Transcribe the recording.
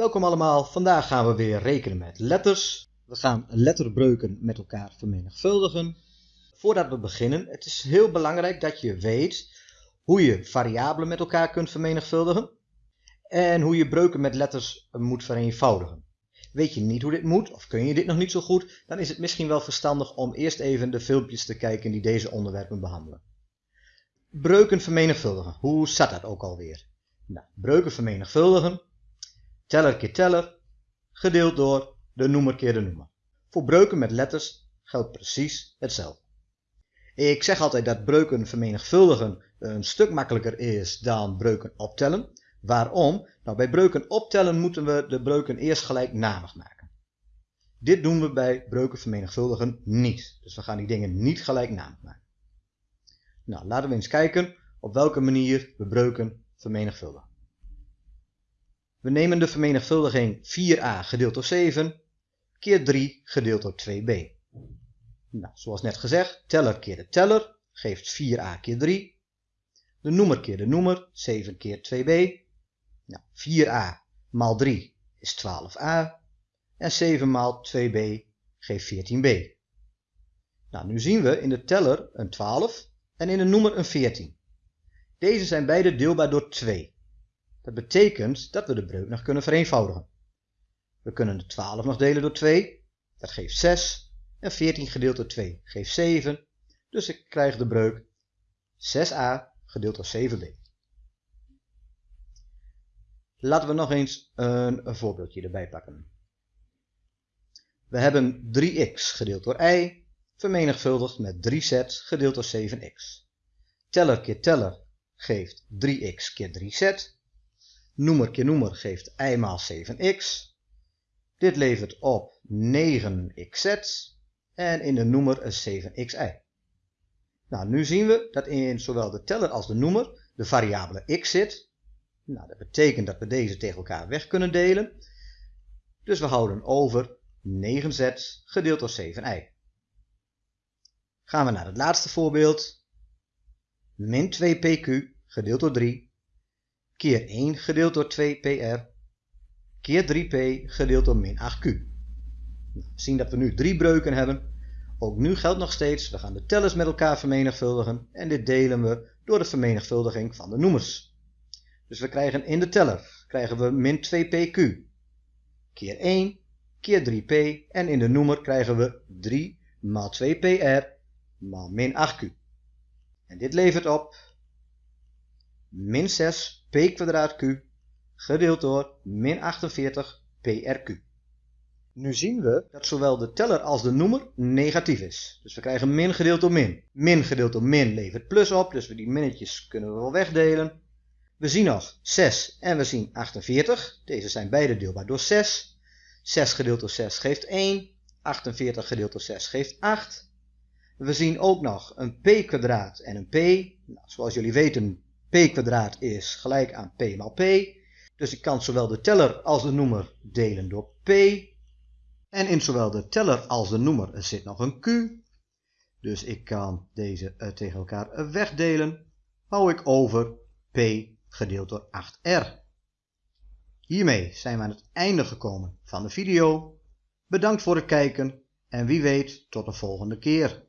Welkom allemaal, vandaag gaan we weer rekenen met letters. We gaan letterbreuken met elkaar vermenigvuldigen. Voordat we beginnen, het is heel belangrijk dat je weet hoe je variabelen met elkaar kunt vermenigvuldigen. En hoe je breuken met letters moet vereenvoudigen. Weet je niet hoe dit moet, of kun je dit nog niet zo goed, dan is het misschien wel verstandig om eerst even de filmpjes te kijken die deze onderwerpen behandelen. Breuken vermenigvuldigen, hoe zat dat ook alweer? Nou, breuken vermenigvuldigen, teller keer teller, gedeeld door de noemer keer de noemer. Voor breuken met letters geldt precies hetzelfde. Ik zeg altijd dat breuken vermenigvuldigen een stuk makkelijker is dan breuken optellen. Waarom? Nou, bij breuken optellen moeten we de breuken eerst gelijknamig maken. Dit doen we bij breuken vermenigvuldigen niet. Dus we gaan die dingen niet gelijknamig maken. Nou, laten we eens kijken op welke manier we breuken vermenigvuldigen. We nemen de vermenigvuldiging 4a gedeeld door 7 keer 3 gedeeld door 2b. Nou, zoals net gezegd, teller keer de teller geeft 4a keer 3. De noemer keer de noemer, 7 keer 2b. Nou, 4a maal 3 is 12a. En 7 maal 2b geeft 14b. Nou, nu zien we in de teller een 12 en in de noemer een 14. Deze zijn beide deelbaar door 2. Dat betekent dat we de breuk nog kunnen vereenvoudigen. We kunnen de 12 nog delen door 2, dat geeft 6. En 14 gedeeld door 2 geeft 7. Dus ik krijg de breuk 6a gedeeld door 7b. Laten we nog eens een, voorbeeldje erbij pakken. We hebben 3x gedeeld door y vermenigvuldigd met 3z gedeeld door 7x. Teller keer teller geeft 3x keer 3z noemer keer noemer geeft i maal 7x. Dit levert op 9xz en in de noemer een 7xi. Nou, nu zien we dat in zowel de teller als de noemer de variabele x zit. Nou, dat betekent dat we deze tegen elkaar weg kunnen delen. Dus we houden over 9z gedeeld door 7i. Gaan we naar het laatste voorbeeld. Min 2pq gedeeld door 3 keer 1 gedeeld door 2pr keer 3p gedeeld door min 8q. We zien dat we nu drie breuken hebben. Ook nu geldt nog steeds, we gaan de tellers met elkaar vermenigvuldigen en dit delen we door de vermenigvuldiging van de noemers. Dus we krijgen in de teller krijgen we min 2pq keer 1 keer 3p en in de noemer krijgen we 3 maal 2pr maal min 8q. En dit levert op min 6 p kwadraat q gedeeld door min 48 prq. Nu zien we dat zowel de teller als de noemer negatief is. Dus we krijgen min gedeeld door min. Min gedeeld door min levert plus op, dus die minnetjes kunnen we wel wegdelen. We zien nog 6 en we zien 48. Deze zijn beide deelbaar door 6. 6 gedeeld door 6 geeft 1. 48 gedeeld door 6 geeft 8. We zien ook nog een p kwadraat en een p. Nou, zoals jullie weten p kwadraat is gelijk aan p maal p. Dus ik kan zowel de teller als de noemer delen door p. En in zowel de teller als de noemer zit nog een q. Dus ik kan deze eh, tegen elkaar wegdelen. Hou ik over p gedeeld door 8r. Hiermee zijn we aan het einde gekomen van de video. Bedankt voor het kijken en wie weet tot de volgende keer.